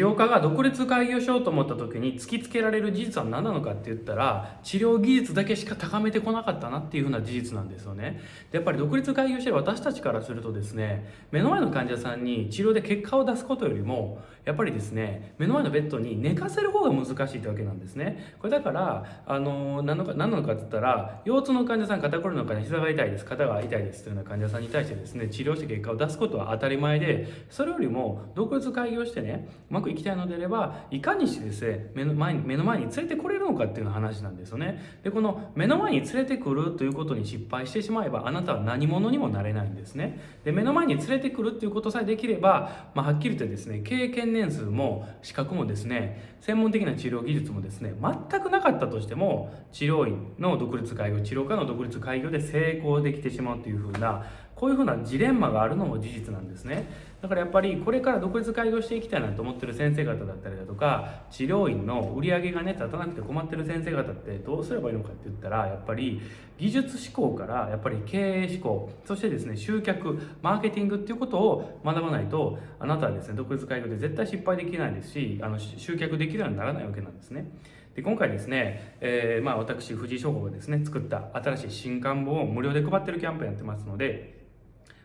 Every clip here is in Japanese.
治療家が独立開業しようと思った時に突きつけられる事実は何なのかって言ったら治療技術だけしか高めてこなかったなっていうふうな事実なんですよね。でやっぱり独立開業してる私たちからするとですね目の前の患者さんに治療で結果を出すことよりもやっぱりですね目の前のベッドに寝かせる方が難しいってわけなんですね。これだからあの何のか何なのかって言ったら腰痛の患者さん肩こりの患者膝が痛いです肩が痛いですというような患者さんに対してですね治療して結果を出すことは当たり前でそれよりも独立開業してねうまくいきたいのであればいかにしてですね目の前に目の前に連れてこれるのかっていうの話なんですよね。でこの目の前に連れてくるということに失敗してしまえばあなたは何者にもなれないんですね。で目の前に連れてくるっていうことさえできれば、まあ、はっきり言ってですね経験年数も資格もですね専門的な治療技術もですね全くなかったとしても治療院の独立開業治療科の独立開業で成功できてしまうというふうなこういうふうなジレンマがあるのも事実なんですね。だからやっぱりこれから独立開業していきたいなと思ってる先生方だったりだとか治療院の売り上げがね立たなくて困ってる先生方ってどうすればいいのかって言ったらやっぱり技術志向からやっぱり経営志向そしてですね集客マーケティングっていうことを学ばないとあなたはですね独立開業で絶対失敗できないですしあの集客できるようにならないわけなんですね。で今回ですね、えー、まあ私藤井翔吾がですね作った新しい新刊本を無料で配ってるキャンペーンやってますので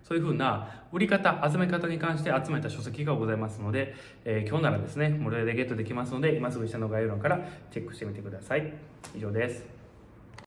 そういうふうな売り方、集め方に関して集めた書籍がございますので、えー、今日ならですね、無料でゲットできますので、今すぐ下の概要欄からチェックしてみてください。以上です。